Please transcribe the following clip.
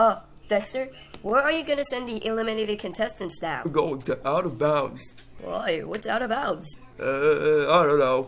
Oh, Dexter, where are you gonna send the eliminated contestants now? We're going to out of bounds. Why, what's out of bounds? Uh, I don't know.